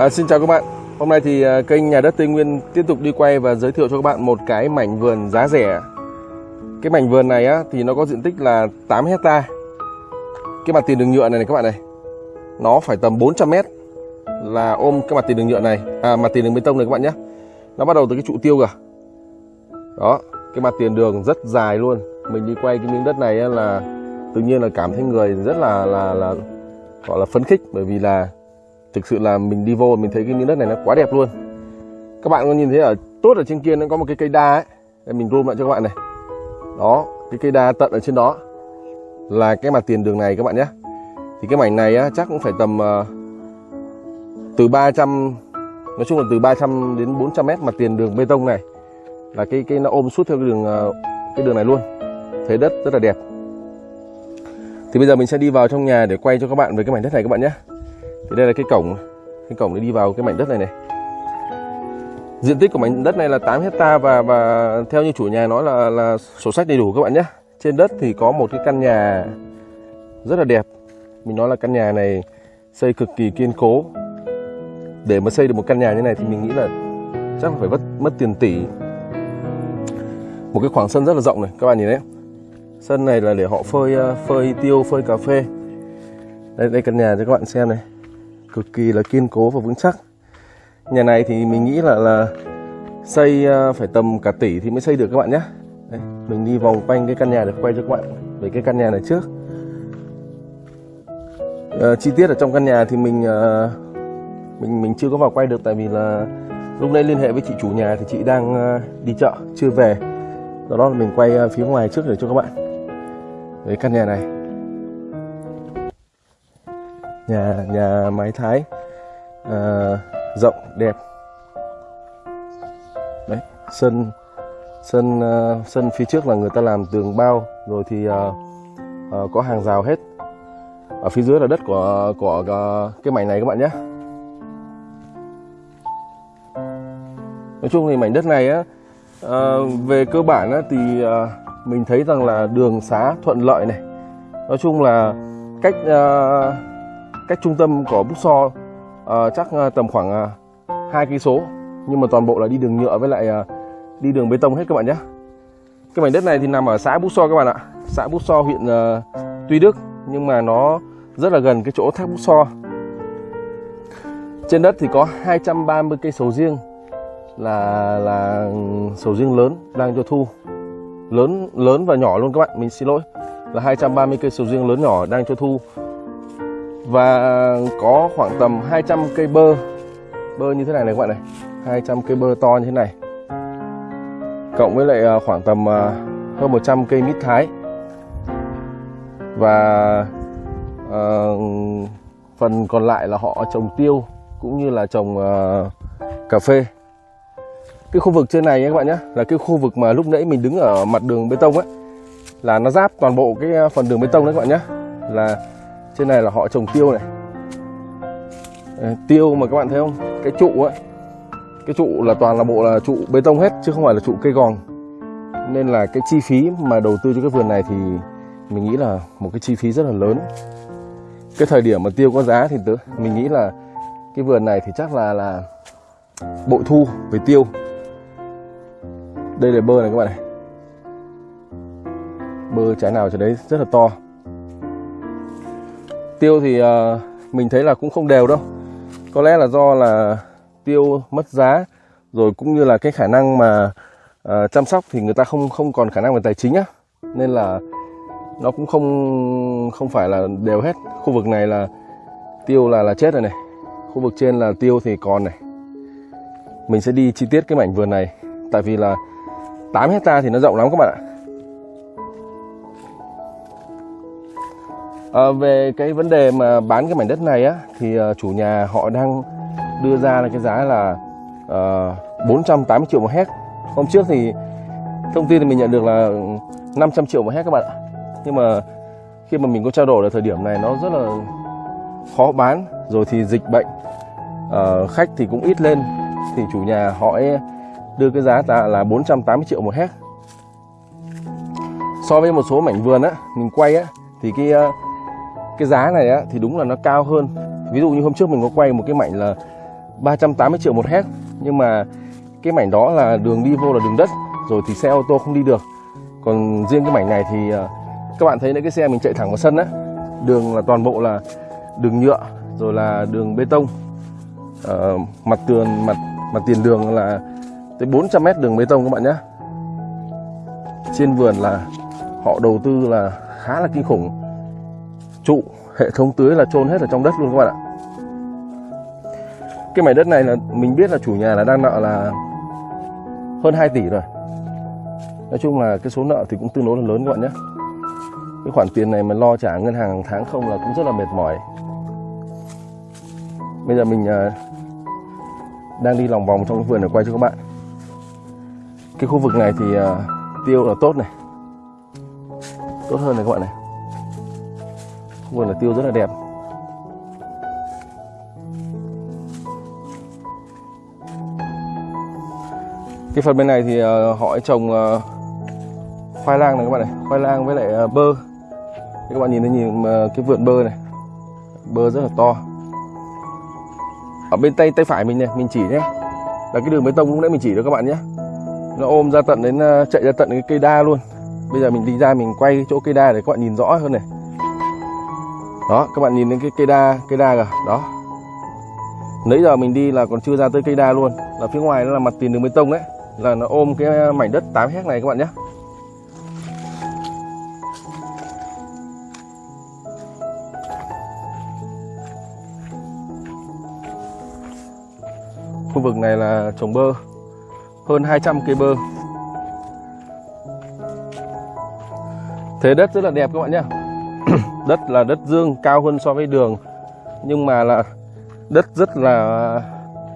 À, xin chào các bạn. Hôm nay thì à, kênh Nhà đất Tây Nguyên tiếp tục đi quay và giới thiệu cho các bạn một cái mảnh vườn giá rẻ. Cái mảnh vườn này á thì nó có diện tích là 8 hecta. Cái mặt tiền đường nhựa này này các bạn này. Nó phải tầm 400 mét là ôm cái mặt tiền đường nhựa này, à mặt tiền đường bê tông này các bạn nhé. Nó bắt đầu từ cái trụ tiêu kìa. Đó, cái mặt tiền đường rất dài luôn. Mình đi quay cái miếng đất này á, là tự nhiên là cảm thấy người rất là là là gọi là phấn khích bởi vì là thực sự là mình đi vô mình thấy cái miếng đất này nó quá đẹp luôn. Các bạn có nhìn thấy ở tốt ở trên kia nó có một cái cây đa ấy. Đây mình zoom lại cho các bạn này. Đó cái cây đa tận ở trên đó là cái mặt tiền đường này các bạn nhé. Thì cái mảnh này á, chắc cũng phải tầm uh, từ 300 nói chung là từ 300 đến 400 mét mặt tiền đường bê tông này là cái cái nó ôm suốt theo cái đường uh, cái đường này luôn. Thấy đất rất là đẹp. Thì bây giờ mình sẽ đi vào trong nhà để quay cho các bạn về cái mảnh đất này các bạn nhé thì đây là cái cổng cái cổng để đi vào cái mảnh đất này này. Diện tích của mảnh đất này là 8 hecta và và theo như chủ nhà nói là là sổ sách đầy đủ các bạn nhé. Trên đất thì có một cái căn nhà rất là đẹp. Mình nói là căn nhà này xây cực kỳ kiên cố. Để mà xây được một căn nhà như này thì mình nghĩ là chắc phải mất mất tiền tỷ. Một cái khoảng sân rất là rộng này, các bạn nhìn đấy sân này là để họ phơi phơi tiêu, phơi cà phê. Đây đây căn nhà cho các bạn xem này cực kỳ là kiên cố và vững chắc. Nhà này thì mình nghĩ là là xây à, phải tầm cả tỷ thì mới xây được các bạn nhé. Đấy, mình đi vòng quanh cái căn nhà để quay cho các bạn về cái căn nhà này trước. À, chi tiết ở trong căn nhà thì mình à, mình mình chưa có vào quay được tại vì là lúc nãy liên hệ với chị chủ nhà thì chị đang à, đi chợ chưa về. Do đó là mình quay à, phía ngoài trước để cho các bạn về căn nhà này nhà nhà mái thái. À, rộng đẹp. Đấy sân sân uh, sân phía trước là người ta làm tường bao. Rồi thì uh, uh, có hàng rào hết. Ở phía dưới là đất của của uh, cái mảnh này các bạn nhé. Nói chung thì mảnh đất này á uh, về cơ bản á, thì uh, mình thấy rằng là đường xá thuận lợi này. Nói chung là cách uh, cách trung tâm của Bút So uh, chắc ờ, tầm khoảng ờ, hai cây số. Nhưng mà toàn bộ là đi đường nhựa với lại uh, đi đường bê tông hết các bạn nhé. Cái mảnh đất này thì nằm ở xã Bút So các bạn ạ. Xã Bút So huyện uh, Tuy Đức nhưng mà nó rất là gần cái chỗ thác Bút So trên đất thì có 230 cây sầu riêng là là sầu riêng lớn đang cho thu. Lớn lớn và nhỏ luôn các bạn mình xin lỗi. Là 230 cây sầu riêng lớn nhỏ đang cho thu và có khoảng tầm 200 cây bơ. Bơ như thế này này các bạn này. 200 cây bơ to như thế này. Cộng với lại à, khoảng tầm à, hơn 100 cây mít thái. Và uh, phần còn lại là họ trồng tiêu cũng như là trồng uh, cà phê. Cái khu vực trên này các bạn nhé là cái khu vực mà lúc nãy mình đứng ở mặt đường bê tông ấy là nó giáp toàn bộ cái phần đường bê tông đấy các bạn nhé. Là trên này là họ trồng tiêu này. Ờ, tiêu mà các bạn thấy không? Cái trụ ấy. Cái trụ là toàn là bộ là trụ bê tông hết, chứ không phải là trụ cây gòn. Nên là cái chi phí mà đầu tư cho cái vườn này thì mình nghĩ là một cái chi phí rất là lớn. Cái thời điểm mà tiêu có giá thì tớ, mình nghĩ là cái vườn này thì chắc là là bội thu về tiêu. Đây là bơ này các bạn này. Bơ trái nào cho đấy rất là to tiêu thì uh, mình thấy là cũng không đều đâu. Có lẽ là do là tiêu mất giá rồi cũng như là cái khả năng mà uh, chăm sóc thì người ta không không còn khả năng về tài chính á. Nên là nó cũng không không phải là đều hết. Khu vực này là tiêu là là chết rồi này. Khu vực trên là tiêu thì còn này. Mình sẽ đi chi tiết cái mảnh vườn này. Tại vì là 8 hecta thì nó rộng lắm các bạn ạ. À, về cái vấn đề mà bán cái mảnh đất này á thì uh, chủ nhà họ đang đưa ra là cái giá là ờ, uh, 480 triệu một hect. hôm trước thì thông tin thì mình nhận được là 500 triệu một hect các bạn ạ nhưng mà khi mà mình có trao đổi là thời điểm này nó rất là khó bán rồi thì dịch bệnh uh, khách thì cũng ít lên thì chủ nhà họ đưa cái giá là 480 triệu một hect. so với một số mảnh vườn á mình quay á thì cái cái giá này á thì đúng là nó cao hơn. Ví dụ như hôm trước mình có quay một cái mảnh là 380 triệu một hecta nhưng mà cái mảnh đó là đường đi vô là đường đất rồi thì xe ô tô không đi được. Còn riêng cái mảnh này thì ờ, các bạn thấy đấy cái xe mình chạy thẳng vào sân á đường là toàn bộ là đường nhựa rồi là đường bê tông. Ờ, mặt tường mặt mặt tiền đường là tới 400 mét đường bê tông các bạn nhé trên vườn là họ đầu tư là khá là kinh khủng trụ, hệ thống tưới là chôn hết ở trong đất luôn các bạn ạ. Cái mảnh đất này là mình biết là chủ nhà là đang nợ là hơn 2 tỷ rồi. Nói chung là cái số nợ thì cũng tương đối là lớn các bạn nhé. Cái khoản tiền này mà lo trả ngân hàng hàng tháng không là cũng rất là mệt mỏi. Bây giờ mình à, đang đi lòng vòng trong cái vườn để quay cho các bạn. Cái khu vực này thì à, tiêu là tốt này. Tốt hơn này các bạn này vườn là tiêu rất là đẹp. Cái phần bên này thì ờ, họ trồng ờ, khoai lang này các bạn này, khoai lang với lại ờ, bơ. Các bạn nhìn thấy nhìn cái vườn bơ này, bơ rất là to. Ở bên tay tay phải mình này, mình chỉ nhé. Là cái đường bê tông lúc nãy mình chỉ đó các bạn nhé. Nó ôm ra tận đến chạy ra tận cái cây đa luôn. Bây giờ mình đi ra mình quay chỗ cây đa để các bạn nhìn rõ hơn này đó, các bạn nhìn đến cái cây đa cây đa kìa, đó. Nãy giờ mình đi là còn chưa ra tới cây đa luôn. Là phía ngoài nó là mặt tiền đường bê tông đấy. Là nó ôm cái mảnh đất 8 hecta này các bạn nhé. Khu vực này là trồng bơ. Hơn 200 cây bơ. Thế đất rất là đẹp các bạn nhé đất là đất dương, cao hơn so với đường. Nhưng mà là đất rất là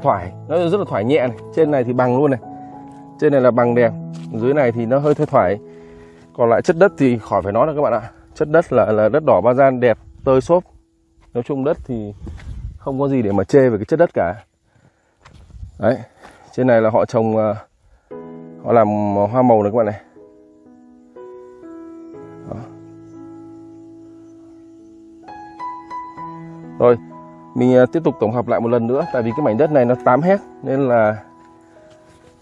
thoải, nó rất là thoải nhẹ này. Trên này thì bằng luôn này. Trên này là bằng đẹp dưới này thì nó hơi thoải thoải. Còn lại chất đất thì khỏi phải nói là các bạn ạ. Chất đất là là đất đỏ ba gian, đẹp, tơi xốp. Nói chung đất thì không có gì để mà chê về cái chất đất cả. Đấy, trên này là họ trồng ờ, họ làm hoa màu này các bạn này. Rồi mình à, tiếp tục tổng hợp lại một lần nữa tại vì cái mảnh đất này nó 8 hecta nên là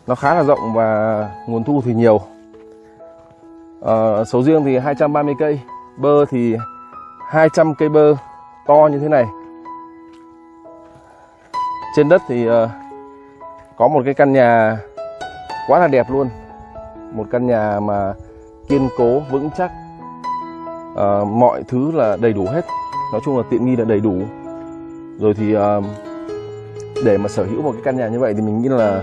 nó khá là rộng và nguồn thu thì nhiều. Ờ, à, sầu riêng thì 230 cây bơ thì 200 cây bơ to như thế này. Trên đất thì uh, có một cái căn nhà quá là đẹp luôn một căn nhà mà kiên cố vững chắc. Uh, mọi thứ là đầy đủ hết nói chung là tiện nghi là đầy đủ. Rồi thì uh, để mà sở hữu một cái căn nhà như vậy thì mình nghĩ là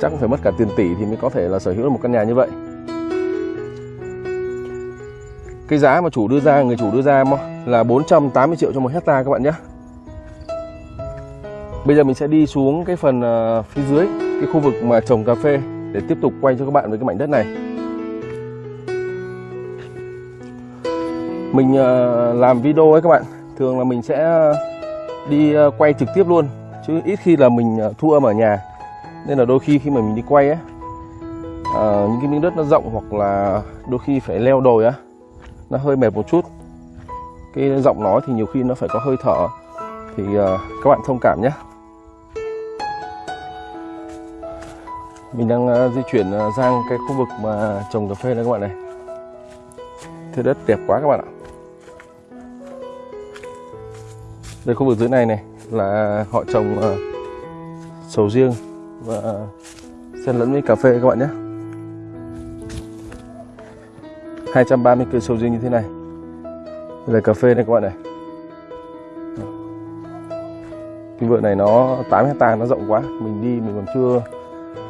chắc cũng phải mất cả tiền tỷ thì mới có thể là sở hữu được một căn nhà như vậy. Cái giá mà chủ đưa ra người chủ đưa ra là 480 triệu cho một hecta các bạn nhé. Bây giờ mình sẽ đi xuống cái phần à, phía dưới cái khu vực mà trồng cà phê để tiếp tục quay cho các bạn với cái mảnh đất này. Mình à, làm video ấy các bạn thường là mình sẽ ờ, đi ờ, quay trực tiếp luôn chứ ít khi là mình ờ, thu âm ở nhà. Nên là đôi khi khi mà mình đi quay ấy à, những cái miếng đất nó rộng hoặc là đôi khi phải leo đồi á nó hơi mệt một chút. Cái giọng nói thì nhiều khi nó phải có hơi thở. Thì ờ, các bạn thông cảm nhé. Mình đang ờ, di chuyển ờ, sang cái khu vực mà trồng cà phê đây các bạn này. Thế đất đẹp quá các bạn ạ. Đây khu vực dưới này này là họ trồng uh, sầu riêng và xen lẫn với cà phê các bạn nhé. 230 cây sầu riêng như thế này. Đây là cà phê này các bạn này. Cái vườn này nó 8 hecta nó rộng quá. Mình đi mình còn chưa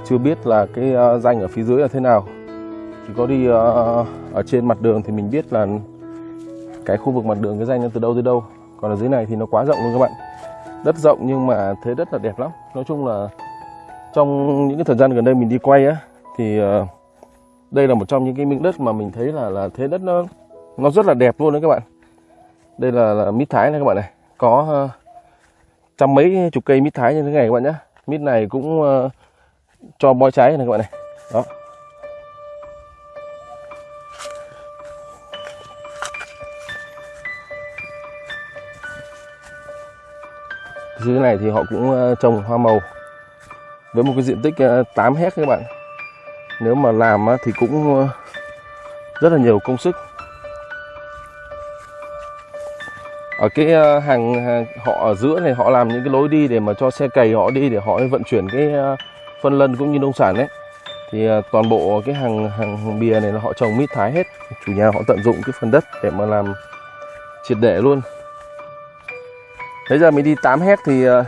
chưa biết là cái uh, danh ở phía dưới là thế nào. Chỉ có đi uh, ở trên mặt đường thì mình biết là cái khu vực mặt đường cái danh nó từ đâu tới đâu còn ở dưới này thì nó quá rộng luôn các bạn. Đất rộng nhưng mà thế đất là đẹp lắm. Nói chung là trong những cái thời gian gần đây mình đi quay á thì ờ, đây là một trong những cái miếng đất mà mình thấy là là thế đất nó nó rất là đẹp luôn đấy các bạn. Đây là, là mít thái này các bạn này. Có uh, trăm mấy chục cây mít thái như thế này các bạn nhé mít này cũng uh, cho bói trái này các bạn này. Đó. Dưới này thì họ cũng ờ, trồng hoa màu với một cái diện tích ờ, 8 hecta các bạn. Nếu mà làm thì cũng ờ, rất là nhiều công sức. Ở cái hàng, hàng họ ở giữa này họ làm những cái lối đi để mà cho xe cày họ đi để họ vận chuyển cái phân lân cũng như nông sản đấy. Thì toàn bộ cái hàng hàng bìa này là họ trồng mít thái hết. Chủ nhà họ tận dụng cái phần đất để mà làm triệt để luôn nãy giờ mình đi 8 hecta thì ờ,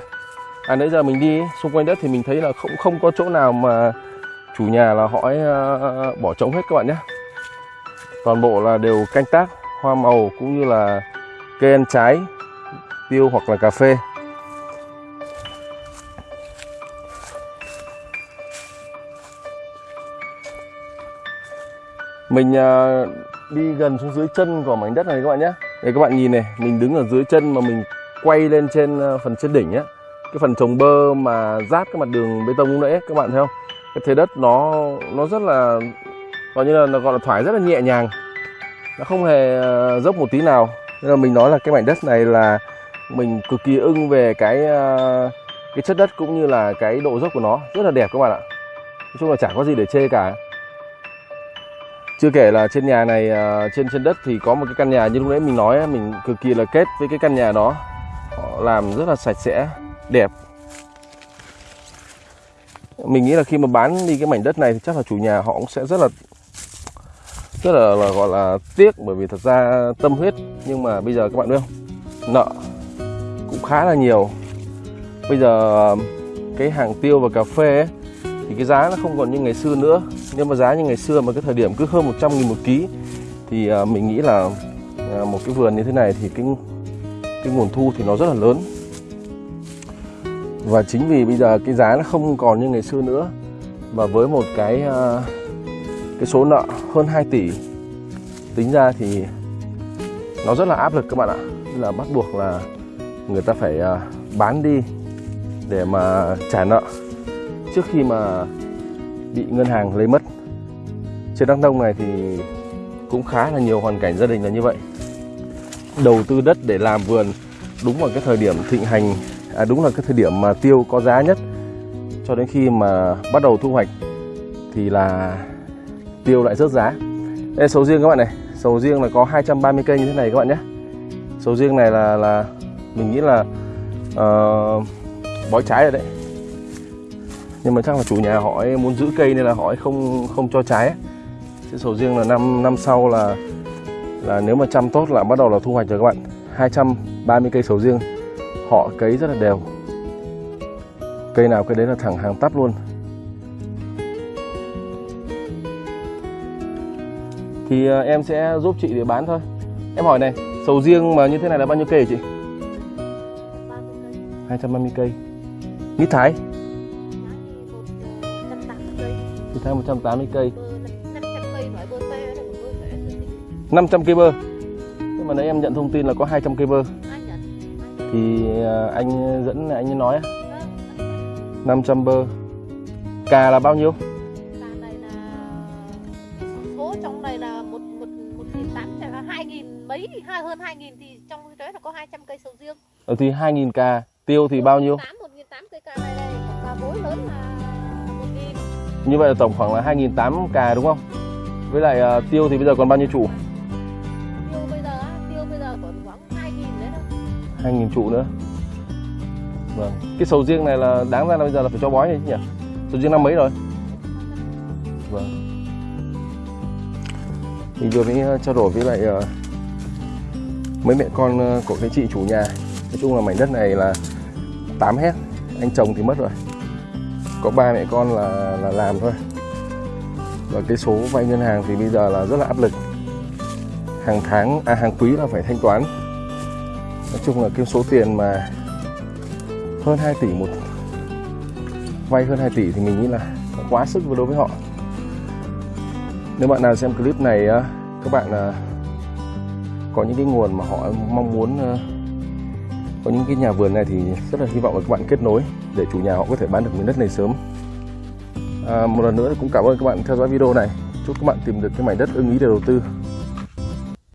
à nãy giờ mình đi xung quanh đất thì mình thấy là không không có chỗ nào mà chủ nhà là họ ấy, ờ, bỏ trống hết các bạn nhé. Toàn bộ là đều canh tác hoa màu cũng như là cây ăn trái tiêu hoặc là cà phê. Mình ờ, đi gần xuống dưới chân của mảnh đất này các bạn nhé. Đây các bạn nhìn này mình đứng ở dưới chân mà mình quay lên trên ờ, phần trên đỉnh á. Cái phần trồng bơ mà rát cái mặt đường bê tông lúc nãy các bạn thấy không? Cái thế đất nó nó rất là, gọi như là, nó gọi là thoải rất là nhẹ nhàng. Nó không hề ờ, dốc một tí nào. Nên là mình nói là cái mảnh đất này là mình cực kỳ ưng về cái ờ, cái chất đất cũng như là cái độ dốc của nó. Rất là đẹp các bạn ạ. Nói chung là chả có gì để chê cả. Chưa kể là trên nhà này trên trên đất thì có một cái căn nhà như lúc nãy mình nói mình cực kỳ là kết với cái căn nhà đó họ làm rất là sạch sẽ đẹp. Mình nghĩ là khi mà bán đi cái mảnh đất này thì chắc là chủ nhà họ cũng sẽ rất là rất là, là gọi là tiếc bởi vì thật ra tâm huyết. Nhưng mà bây giờ các bạn biết không? Nợ cũng khá là nhiều. Bây giờ um, cái hàng tiêu và cà phê ấy, thì cái giá nó không còn như ngày xưa nữa. Nếu mà giá như ngày xưa mà cái thời điểm cứ hơn 100 nghìn một ký thì à, mình nghĩ là à, một cái vườn như thế này thì cái cái nguồn thu thì nó rất là lớn. Và chính vì bây giờ cái giá nó không còn như ngày xưa nữa và với một cái à, cái số nợ hơn 2 tỷ, tính ra thì nó rất là áp lực các bạn ạ. Nên là bắt buộc là người ta phải à, bán đi để mà trả nợ trước khi mà bị ngân hàng lấy mất. Trên Đắk Nông này thì cũng khá là nhiều hoàn cảnh gia đình là như vậy đầu tư đất để làm vườn đúng vào cái thời điểm thịnh hành à, đúng là cái thời điểm mà tiêu có giá nhất. Cho đến khi mà bắt đầu thu hoạch thì là tiêu lại rớt giá. Đây sầu riêng các bạn này sầu riêng là có 230 cây như thế này các bạn nhé. Sầu riêng này là là mình nghĩ là uh, bói trái rồi đấy. Nhưng mà chắc là chủ nhà họ ấy muốn giữ cây nên là họ ấy không không cho trái. Chứ sầu riêng là năm năm sau là là nếu mà chăm tốt là bắt đầu là thu hoạch rồi các bạn. 230 cây sầu riêng. Họ cấy rất là đều. Cây nào cây đấy là thẳng hàng tắp luôn. Thì à, em sẽ giúp chị để bán thôi. Em hỏi này sầu riêng mà như thế này là bao nhiêu cây hả chị? 230 cây. Mít thái? Mít thái 180 cây 500 cây bơ. Nhưng mà nãy em nhận thông tin là có 200 cây bơ. Thì à, anh dẫn anh nói 500 bơ. Cà là bao nhiêu? Mấy hai hơn hai nghìn thì trong cái đấy là có 200 cây sầu riêng ờ, thì 2.000 cà tiêu thì bao nhiêu? Tám một nghìn tám cây cà này đây cà bối lớn là một nghìn như vậy là tổng khoảng là 2.800 cà đúng không? Với lại uh, tiêu thì bây giờ còn bao nhiêu trụ? 2.000 trụ nữa. Vâng cái sầu riêng này là đáng ra là bây giờ là phải cho bói này chứ nhỉ? Sầu riêng năm mấy rồi? Vâng. Mình vừa mới ờ, trao đổi với lại uh, mấy mẹ con uh, của cái chị chủ nhà. Nói chung là mảnh đất này là 8 hecta anh chồng thì mất rồi. Có ba mẹ con là là làm thôi. Và cái số vay ngân hàng thì bây giờ là rất là áp lực. Hàng tháng à hàng quý là phải thanh toán nói chung là cái số tiền mà hơn 2 tỷ một vay hơn 2 tỷ thì mình nghĩ là quá sức đối với họ. Nếu bạn nào xem clip này các bạn à, có những cái nguồn mà họ mong muốn à, có những cái nhà vườn này thì rất là hy vọng là các bạn kết nối để chủ nhà họ có thể bán được miếng đất này sớm. À, một lần nữa cũng cảm ơn các bạn theo dõi video này. Chúc các bạn tìm được cái mảnh đất ưng ý để đầu tư.